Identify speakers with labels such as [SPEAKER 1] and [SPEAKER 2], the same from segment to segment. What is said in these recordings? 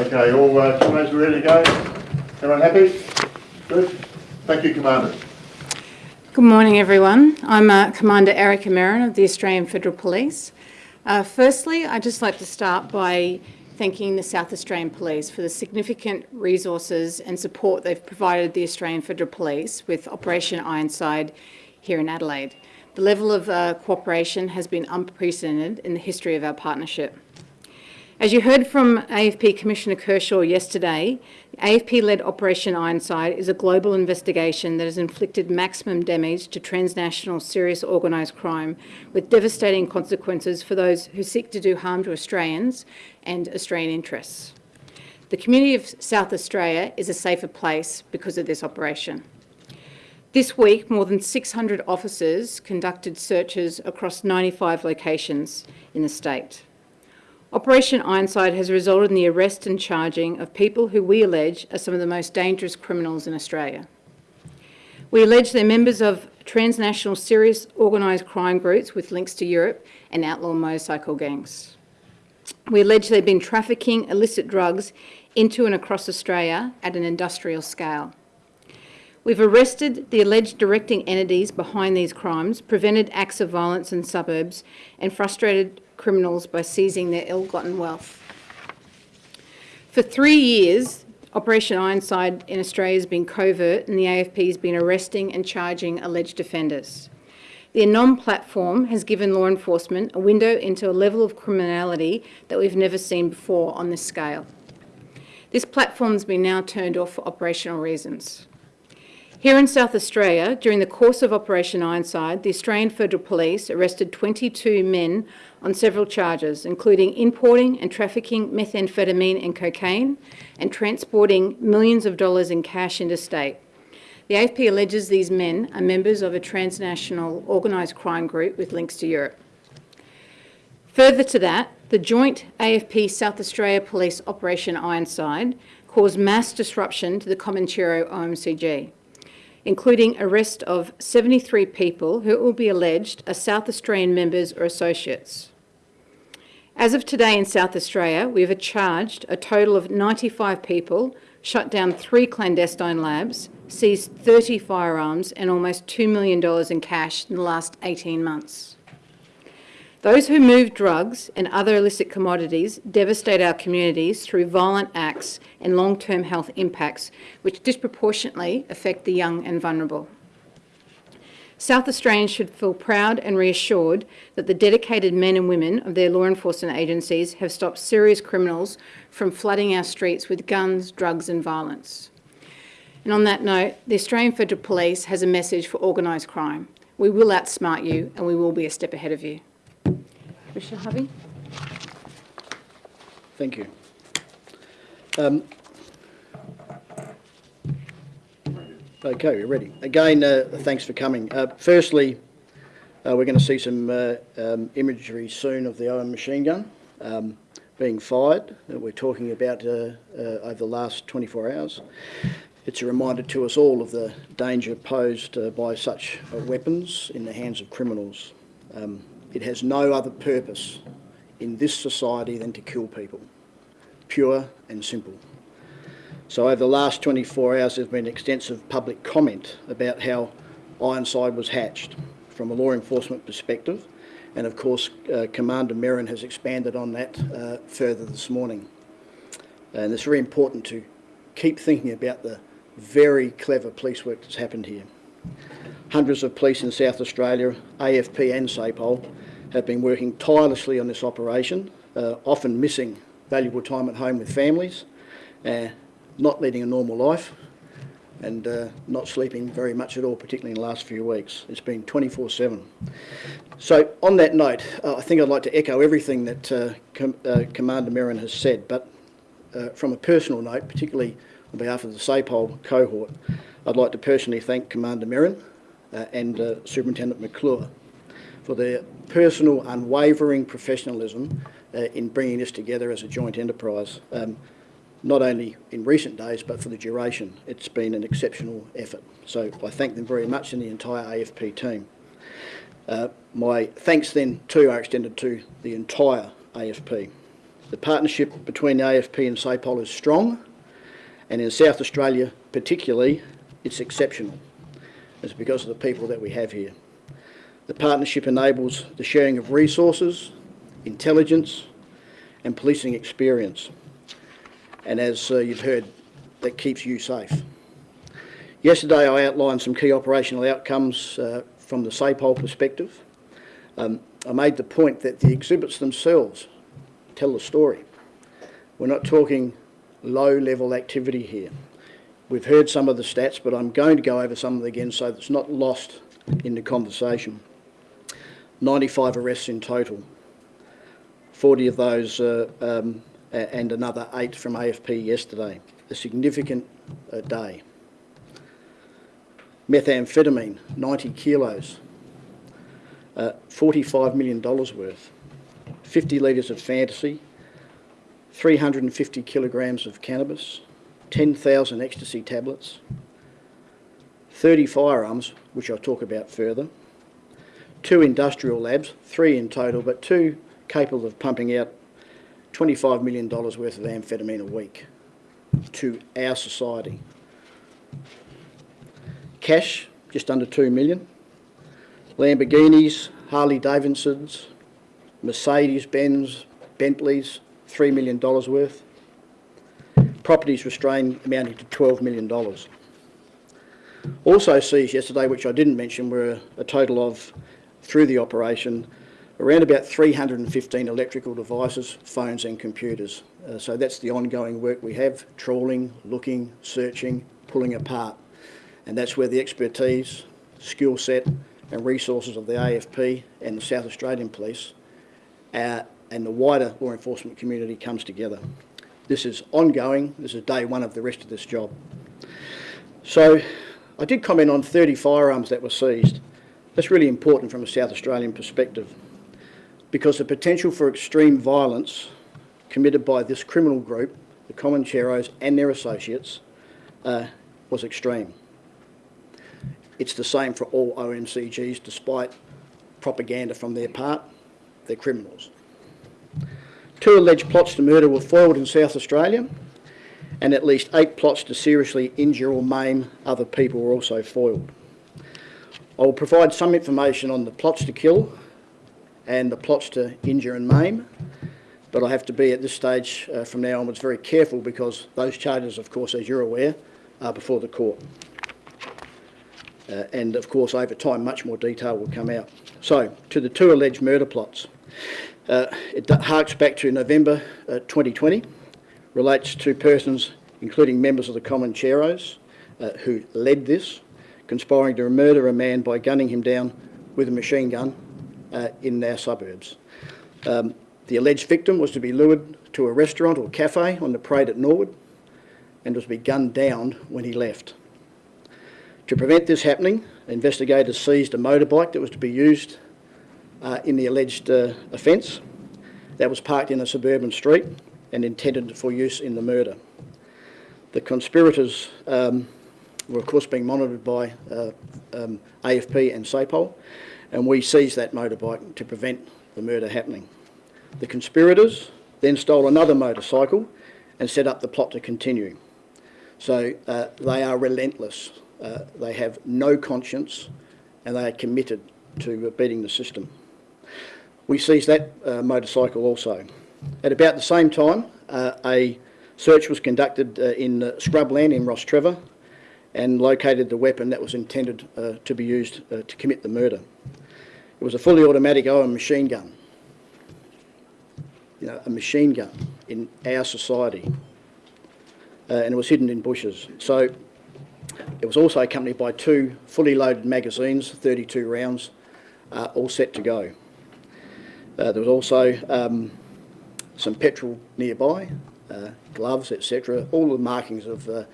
[SPEAKER 1] Okay, all uh, commandos ready to go? Everyone happy? Good. Thank you, Commander.
[SPEAKER 2] Good morning, everyone. I'm uh, Commander Erica Merrin of the Australian Federal Police. Uh, firstly, I'd just like to start by thanking the South Australian Police for the significant resources and support they've provided the Australian Federal Police with Operation Ironside here in Adelaide. The level of uh, cooperation has been unprecedented in the history of our partnership. As you heard from AFP Commissioner Kershaw yesterday, AFP-led Operation Ironside is a global investigation that has inflicted maximum damage to transnational serious organised crime with devastating consequences for those who seek to do harm to Australians and Australian interests. The community of South Australia is a safer place because of this operation. This week, more than 600 officers conducted searches across 95 locations in the state. Operation Ironside has resulted in the arrest and charging of people who we allege are some of the most dangerous criminals in Australia. We allege they're members of transnational serious organised crime groups with links to Europe and outlaw motorcycle gangs. We allege they've been trafficking illicit drugs into and across Australia at an industrial scale. We've arrested the alleged directing entities behind these crimes, prevented acts of violence in suburbs and frustrated criminals by seizing their ill-gotten wealth. For three years, Operation Ironside in Australia has been covert and the AFP has been arresting and charging alleged offenders. The ANOM platform has given law enforcement a window into a level of criminality that we've never seen before on this scale. This platform has been now turned off for operational reasons. Here in South Australia, during the course of Operation Ironside, the Australian Federal Police arrested 22 men on several charges, including importing and trafficking methamphetamine and cocaine and transporting millions of dollars in cash interstate. The AFP alleges these men are members of a transnational organised crime group with links to Europe. Further to that, the joint AFP South Australia Police Operation Ironside caused mass disruption to the Comanchero OMCG including arrest of 73 people who will be alleged are South Australian members or associates. As of today in South Australia, we have charged a total of 95 people, shut down three clandestine labs, seized 30 firearms and almost $2 million in cash in the last 18 months. Those who move drugs and other illicit commodities devastate our communities through violent acts and long-term health impacts, which disproportionately affect the young and vulnerable. South Australians should feel proud and reassured that the dedicated men and women of their law enforcement agencies have stopped serious criminals from flooding our streets with guns, drugs and violence. And on that note, the Australian Federal Police has a message for organised crime. We will outsmart you and we will be a step ahead of you. Commissioner Harvey.
[SPEAKER 3] Thank you. Um, okay, we're ready. Again, uh, thanks for coming. Uh, firstly, uh, we're going to see some uh, um, imagery soon of the Owen machine gun um, being fired that we're talking about uh, uh, over the last 24 hours. It's a reminder to us all of the danger posed by such weapons in the hands of criminals. Um, it has no other purpose in this society than to kill people, pure and simple. So over the last 24 hours there's been extensive public comment about how Ironside was hatched from a law enforcement perspective and of course uh, Commander Merrin has expanded on that uh, further this morning. And it's very important to keep thinking about the very clever police work that's happened here. Hundreds of police in South Australia, AFP and SAPOL, have been working tirelessly on this operation, uh, often missing valuable time at home with families, uh, not leading a normal life, and uh, not sleeping very much at all, particularly in the last few weeks. It's been 24-7. So on that note, uh, I think I'd like to echo everything that uh, Com uh, Commander Merrin has said, but from a personal note, particularly on behalf of the SAPOL cohort, I'd like to personally thank Commander Merrin and Superintendent McClure for their personal, unwavering professionalism uh, in bringing this together as a joint enterprise, um, not only in recent days, but for the duration. It's been an exceptional effort. So I thank them very much and the entire AFP team. Uh, my thanks then too are extended to the entire AFP. The partnership between the AFP and SAPOL is strong, and in South Australia particularly, it's exceptional. It's because of the people that we have here. The partnership enables the sharing of resources, intelligence, and policing experience. And as uh, you've heard, that keeps you safe. Yesterday, I outlined some key operational outcomes uh, from the SAPOL perspective. Um, I made the point that the exhibits themselves tell the story. We're not talking low-level activity here. We've heard some of the stats, but I'm going to go over some of them again so it's not lost in the conversation. 95 arrests in total. 40 of those uh, um, and another eight from AFP yesterday. A significant uh, day. Methamphetamine, 90 kilos. Uh, $45 million worth. 50 litres of fantasy. 350 kilograms of cannabis. 10,000 ecstasy tablets. 30 firearms, which I'll talk about further. Two industrial labs, three in total, but two capable of pumping out $25 million worth of amphetamine a week to our society. Cash, just under 2 million. Lamborghinis, Harley Davidsons, Mercedes Benz, Bentleys, $3 million worth. Properties restrained amounting to $12 million. Also seized yesterday, which I didn't mention, were a total of, through the operation, around about 315 electrical devices, phones and computers. Uh, so that's the ongoing work we have, trawling, looking, searching, pulling apart. And that's where the expertise, skill set and resources of the AFP and the South Australian Police uh, and the wider law enforcement community comes together. This is ongoing, this is day one of the rest of this job. So I did comment on 30 firearms that were seized. That's really important from a South Australian perspective because the potential for extreme violence committed by this criminal group, the Comancheros and their associates, uh, was extreme. It's the same for all OMCGs despite propaganda from their part, they're criminals. Two alleged plots to murder were foiled in South Australia and at least eight plots to seriously injure or maim other people were also foiled. I will provide some information on the plots to kill and the plots to injure and maim, but I have to be at this stage uh, from now onwards very careful because those charges, of course, as you're aware, are before the court. Uh, and of course, over time, much more detail will come out. So, to the two alleged murder plots. Uh, it harks back to November uh, 2020, relates to persons, including members of the Comancheros, uh, who led this, conspiring to murder a man by gunning him down with a machine gun uh, in our suburbs. Um, the alleged victim was to be lured to a restaurant or cafe on the parade at Norwood and was to be gunned down when he left. To prevent this happening, investigators seized a motorbike that was to be used uh, in the alleged uh, offence that was parked in a suburban street and intended for use in the murder. The conspirators um, were of course being monitored by uh, um, AFP and SAPOL and we seized that motorbike to prevent the murder happening. The conspirators then stole another motorcycle and set up the plot to continue. So uh, they are relentless. Uh, they have no conscience and they are committed to beating the system. We seized that uh, motorcycle also. At about the same time, uh, a search was conducted uh, in uh, scrubland in Rostrevor and located the weapon that was intended to be used to commit the murder. It was a fully automatic Owen machine gun. You know, a machine gun in our society. And it was hidden in bushes. So it was also accompanied by two fully loaded magazines, 32 rounds, uh, all set to go. Uh, there was also um, some petrol nearby, uh, gloves, etc. All the markings of uh,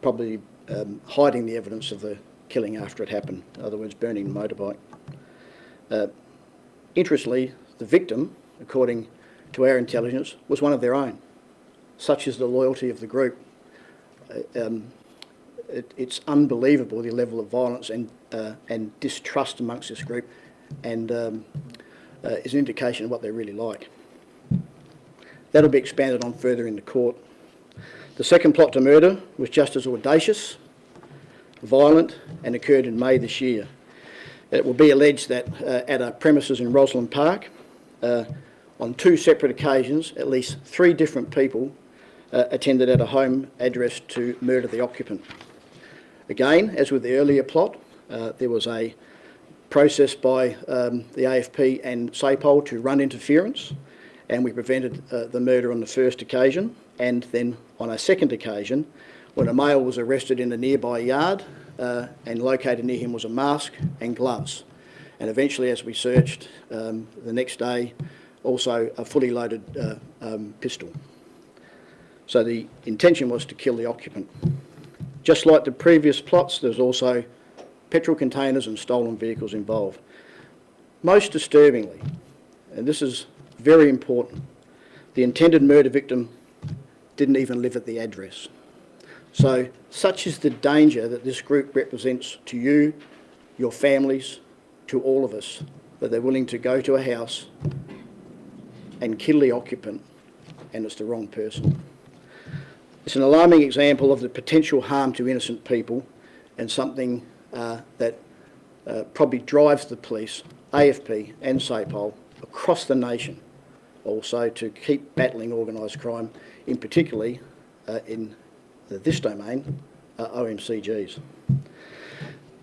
[SPEAKER 3] probably um, hiding the evidence of the killing after it happened, in other words, burning the motorbike. Uh, interestingly, the victim, according to our intelligence, was one of their own. Such is the loyalty of the group. Uh, um, it, it's unbelievable the level of violence and, uh, and distrust amongst this group and um, uh, is an indication of what they're really like. That'll be expanded on further in the court. The second plot to murder was just as audacious, violent and occurred in May this year. It will be alleged that uh, at a premises in Rosslyn Park, uh, on two separate occasions, at least three different people uh, attended at a home address to murder the occupant. Again, as with the earlier plot, uh, there was a process by um, the AFP and SAPOL to run interference, and we prevented uh, the murder on the first occasion, and then on a second occasion, when a male was arrested in a nearby yard, uh, and located near him was a mask and gloves. And eventually, as we searched um, the next day, also a fully loaded uh, um, pistol. So the intention was to kill the occupant. Just like the previous plots, there's also petrol containers and stolen vehicles involved. Most disturbingly, and this is very important, the intended murder victim didn't even live at the address. So such is the danger that this group represents to you, your families, to all of us, that they're willing to go to a house and kill the occupant and it's the wrong person. It's an alarming example of the potential harm to innocent people and something uh, that uh, probably drives the police, AFP and SAPOL across the nation also to keep battling organised crime, in particularly uh, in this domain, uh, OMCGs.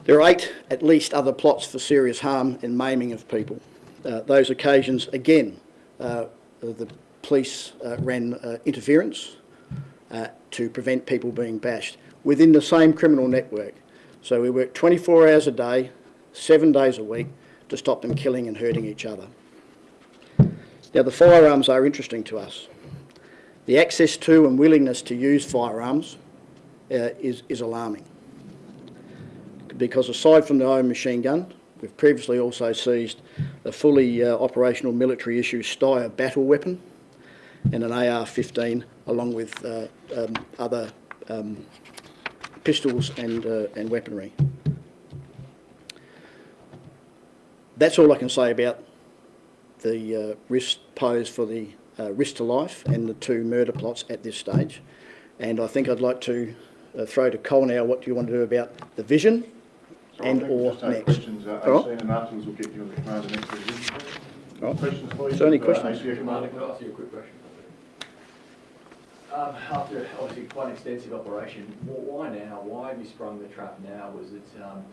[SPEAKER 3] There are eight at least other plots for serious harm and maiming of people. Uh, those occasions, again, uh, the police ran interference uh, to prevent people being bashed within the same criminal network. So we work 24 hours a day, seven days a week to stop them killing and hurting each other. Now the firearms are interesting to us. The access to and willingness to use firearms uh, is, is alarming. Because aside from the Owen machine gun, we've previously also seized a fully uh, operational military issue Steyr battle weapon and an AR-15 along with uh, um, other um, pistols and, uh, and weaponry. That's all I can say about the uh, risk posed for the uh, risk to life and the two murder plots at this stage. And I think I'd like to uh, throw to Cole now what do you want to do about the vision
[SPEAKER 1] So
[SPEAKER 3] and
[SPEAKER 1] think
[SPEAKER 3] or next.
[SPEAKER 1] questions, uh,
[SPEAKER 3] All right.
[SPEAKER 1] And afterwards we'll get you on the command next.
[SPEAKER 3] All right.
[SPEAKER 1] Questions, please?
[SPEAKER 3] Is there any
[SPEAKER 1] Uh,
[SPEAKER 3] questions?
[SPEAKER 1] ACA
[SPEAKER 4] Commander,
[SPEAKER 1] Commander.
[SPEAKER 4] can I ask you a quick question? Um, after obviously quite an extensive operation, why now? Why have you sprung the trap now? Was it, um,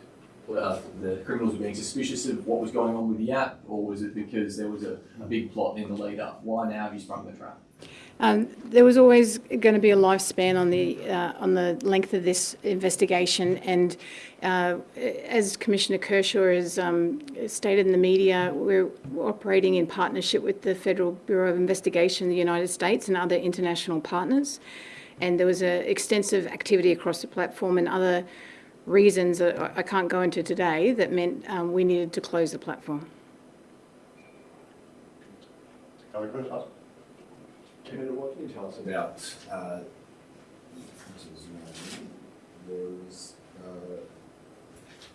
[SPEAKER 4] uh, the criminals were being suspicious of what was going on with the app, or was it because there was a, a big plot in the lead up? Why now have you sprung the trap?
[SPEAKER 2] Um, there was always going to be a lifespan on the uh, on the length of this investigation, and uh, as Commissioner Kershaw has um, stated in the media, we're operating in partnership with the Federal Bureau of Investigation in the United States and other international partners. And there was a extensive activity across the platform and other reasons that I can't go into today that meant um, we needed to close the platform.
[SPEAKER 1] Other questions?
[SPEAKER 5] What can you tell us about, uh, uh,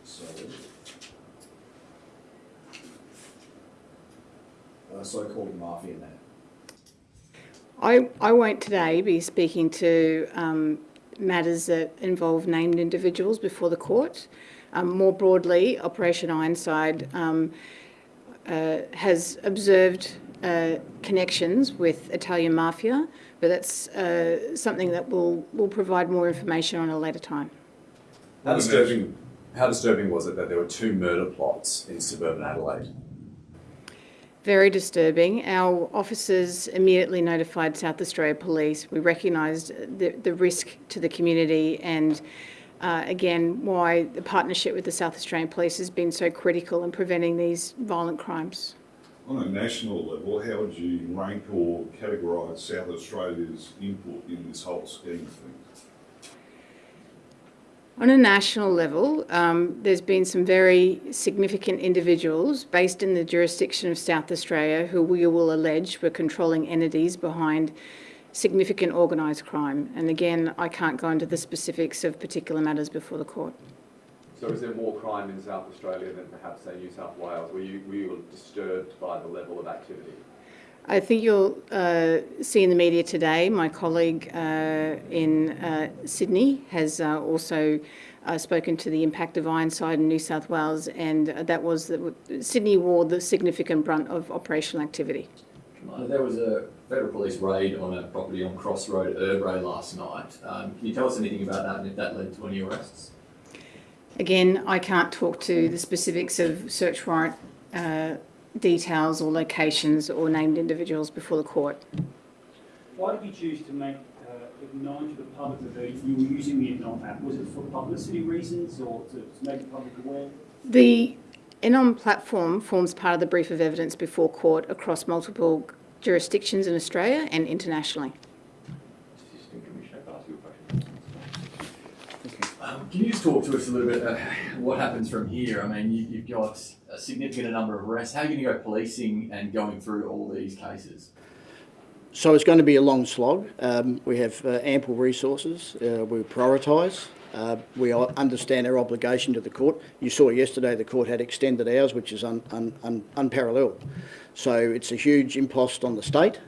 [SPEAKER 5] sorry. Uh, so-called mafia man.
[SPEAKER 2] I, I won't today be speaking to um, matters that involve named individuals before the court. Um, more broadly, Operation Ironside um, uh, has observed uh, connections with Italian mafia, but that's uh, something that we'll, we'll provide more information on at a later time.
[SPEAKER 6] How disturbing, how disturbing was it that there were two murder plots in suburban Adelaide?
[SPEAKER 2] Very disturbing. Our officers immediately notified South Australia Police. We recognised the, the risk to the community and uh, again why the partnership with the South Australian Police has been so critical in preventing these violent crimes.
[SPEAKER 7] On a national level, how would you rank or categorise South Australia's input in this whole scheme of things?
[SPEAKER 2] On a national level, um, there's been some very significant individuals based in the jurisdiction of South Australia who we will allege were controlling entities behind significant organised crime. And again, I can't go into the specifics of particular matters before the court.
[SPEAKER 8] So is there more crime in South Australia than perhaps, say, New South Wales? Were you, were you disturbed by the level of activity?
[SPEAKER 2] I think you'll uh, see in the media today, my colleague uh, in uh, Sydney has uh, also uh, spoken to the impact of Ironside in New South Wales, and that was that Sydney wore the significant brunt of operational activity.
[SPEAKER 4] Commander, there was a federal police raid on a property on Cross Road, Urrbrae last night. Um, can you tell us anything about that and if that led to any arrests?
[SPEAKER 2] Again, I can't talk to the specifics of search warrant uh, details or locations or named individuals before the court.
[SPEAKER 9] Why did you choose to make uh, it known to the public that you were using the ANOM app? Was it for publicity reasons or to, to make the public aware?
[SPEAKER 2] The ANOM platform forms part of the brief of evidence before court across multiple jurisdictions in Australia and internationally.
[SPEAKER 8] Assistant Commissioner, can I ask you a question?
[SPEAKER 4] Um, can you just talk to us a little bit about what happens from here? I mean, you, you've got a significant number of arrests. How are you going to go policing and going through all these cases?
[SPEAKER 3] So it's going to be a long slog. Um, we have uh, ample resources. Uh, we prioritise. Uh, we understand our obligation to the court. You saw yesterday the court had extended hours, which is un, un, un, unparalleled. So it's a huge impost on the state,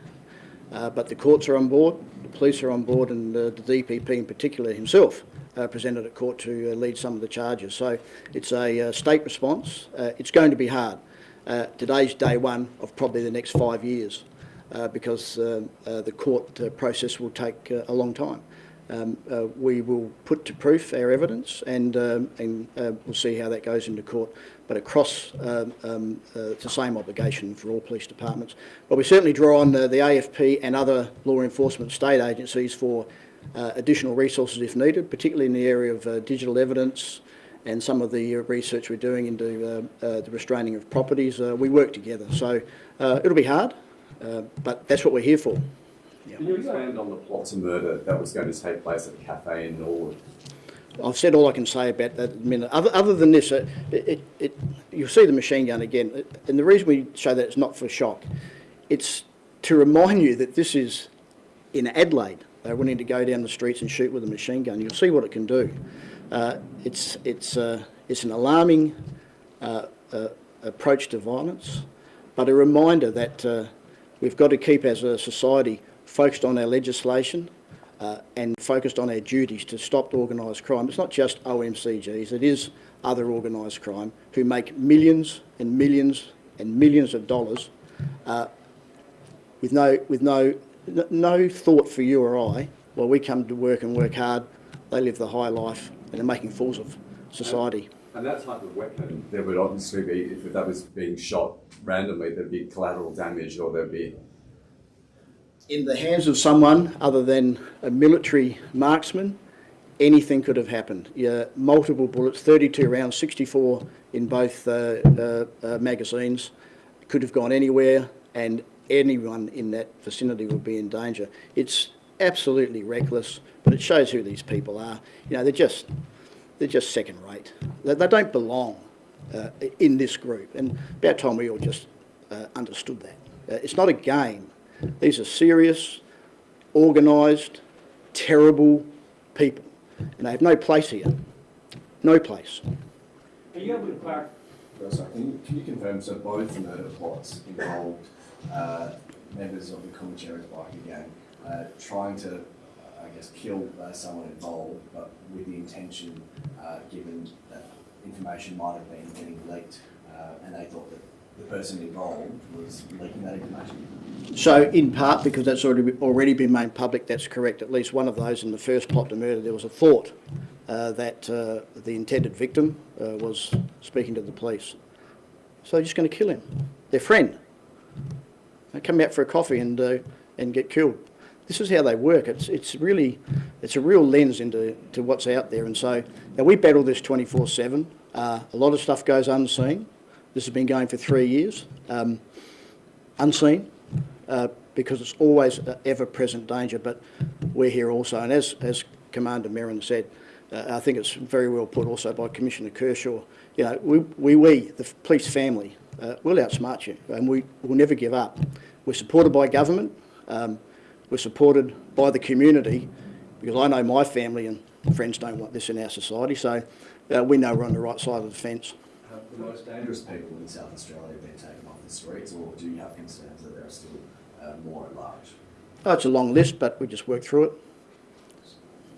[SPEAKER 3] uh, but the courts are on board, the police are on board, and uh, the DPP in particular himself uh, presented at court to uh, lead some of the charges. So it's a uh, state response. Uh, it's going to be hard. Uh, today's day one of probably the next five years because the court process will take a long time. Um, uh, we will put to proof our evidence and, um, and uh, we'll see how that goes into court. But across um, um, uh, it's the same obligation for all police departments. But we certainly draw on uh, the AFP and other law enforcement state agencies for additional resources if needed, particularly in the area of uh, digital evidence and some of the uh, research we're doing into uh, uh, the restraining of properties. Uh, we work together. So uh, it'll be hard, uh, but that's what we're here for.
[SPEAKER 8] Can you expand on the plot to murder that was going to take place at the cafe in Norwood?
[SPEAKER 3] I've said all I can say about that minute. Other, other than this, uh, it, it, it, you'll see the machine gun again. And the reason we show that it's not for shock, it's to remind you that this is in Adelaide. They're willing to go down the streets and shoot with a machine gun. You'll see what it can do. Uh, it's, it's, uh, it's an alarming uh, uh, approach to violence, but a reminder that uh, we've got to keep as a society focused on our legislation, and focused on our duties to stop organised crime. It's not just OMCGs, it is other organised crime who make millions and millions and millions of dollars uh, with no, with no, no thought for you or I. While we come to work and work hard, they live the high life and are making fools of society.
[SPEAKER 6] And that type of weapon, there would obviously be, if that was being shot randomly, there'd be collateral damage or there'd be
[SPEAKER 3] in the hands of someone other than a military marksman, anything could have happened. Yeah, multiple bullets, 32 rounds, 64 in both uh, uh, uh, magazines, could have gone anywhere, and anyone in that vicinity would be in danger. It's absolutely reckless, but it shows who these people are. You know, they're just they're just second rate. They, they don't belong uh, in this group, and about time we all just uh, understood that. Uh, it's not a game. These are serious, organised, terrible people, and they have no place here. No place.
[SPEAKER 9] Are you able to clarify?
[SPEAKER 5] Can you, confirm, so both murder plots involved members of the Comancheros bikie gang uh, trying to, uh, I guess, kill uh, someone involved, but with the intention, uh, given that information might have been getting leaked, uh, and they thought that the person involved was leaking that information?
[SPEAKER 3] So, in part, because that's already already been made public, that's correct. At least one of those in the first plot to murder, there was a thought uh, that uh, the intended victim uh, was speaking to the police. So they're just going to kill him. Their friend. Come out for a coffee and uh, and get killed. This is how they work. It's it's really it's a real lens into to what's out there. And so now we battle this 24/7. Uh, a lot of stuff goes unseen. This has been going for three years. Um, unseen uh, because it's always ever-present danger, but we're here also. And as, as Commander Merrin said, uh, I think it's very well put also by Commissioner Kershaw, you know, we, we, we the police family, uh, we'll outsmart you and we will never give up. We're supported by government, um, we're supported by the community because I know my family and friends don't want this in our society, so uh, we know we're on the right side of the fence.
[SPEAKER 5] Have the most dangerous people in South Australia been taken off the streets, or do you have concerns that there are still uh, more at large.
[SPEAKER 3] Oh, it's a long list, but we just work through it.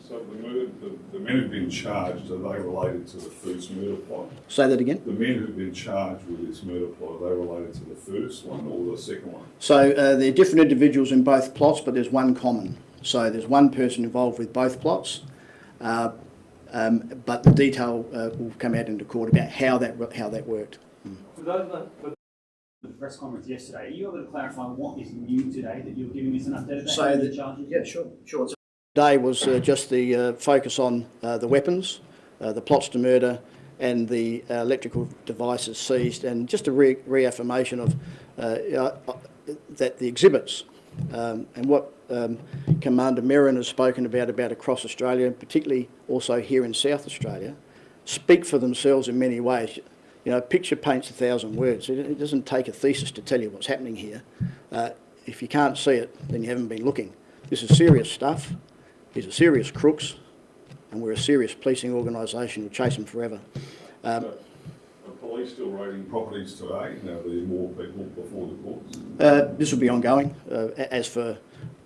[SPEAKER 7] So the murder, the, the men who've been charged, are they related to the first murder plot?
[SPEAKER 3] Say that again.
[SPEAKER 7] The men who've been charged with this murder plot, are they related to the first one or the second one?
[SPEAKER 3] So uh, they're different individuals in both plots, but there's one common. So there's one person involved with both plots, uh, um, but the detail uh, will come out into court about how that how that worked.
[SPEAKER 9] For those that, for the press conference yesterday, are you able to clarify what is new today that you're giving us an update about?
[SPEAKER 3] So
[SPEAKER 9] the
[SPEAKER 3] the-
[SPEAKER 9] charges?
[SPEAKER 3] Yeah, sure, sure. Today was uh, just the uh, focus on uh, the weapons, the plots to murder, and the electrical devices seized, and just a re- reaffirmation of that the exhibits um, and what um, Commander Merrin has spoken about about across Australia, particularly also here in South Australia, speak for themselves in many ways. You know, a picture paints a thousand words. It, it doesn't take a thesis to tell you what's happening here. Uh, if you can't see it, then you haven't been looking. This is serious stuff. These are serious crooks, and we're a serious policing organisation. We'll chase them forever. Um,
[SPEAKER 7] Are police still raiding properties today? Now, there's more people before the courts?
[SPEAKER 3] uh, this will be ongoing. Uh, as for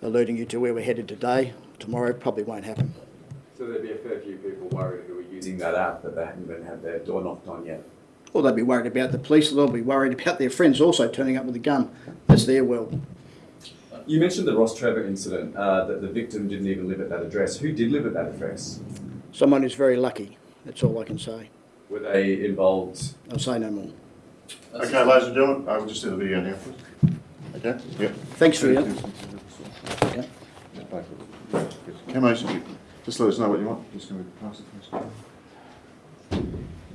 [SPEAKER 3] alerting you to where we're headed today, tomorrow probably won't happen.
[SPEAKER 8] So there'd be a fair few people worried who are using that app, but they haven't even had their door knocked on yet.
[SPEAKER 3] Or they'll be worried about the police, they'll be worried about their friends also turning up with a gun. That's their world.
[SPEAKER 8] You mentioned the Rostrevor incident, uh, that the victim didn't even live at that address. Who did live at that address?
[SPEAKER 3] Someone who's very lucky. That's all I can say.
[SPEAKER 8] Were they involved?
[SPEAKER 3] I'll say no more.
[SPEAKER 1] Okay, ladies and gentlemen, I will just do the video now, please. Okay? Yep.
[SPEAKER 3] Thanks for that. Okay.
[SPEAKER 1] Camos, just let us know what you want. Just going to pass it first.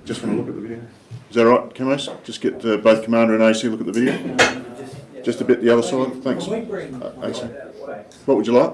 [SPEAKER 1] Just want to look at the video. Is that right, Camos? Just get uh, both Commander and AC look at the video. Just a bit the other side. Thanks. Uh, What would you like?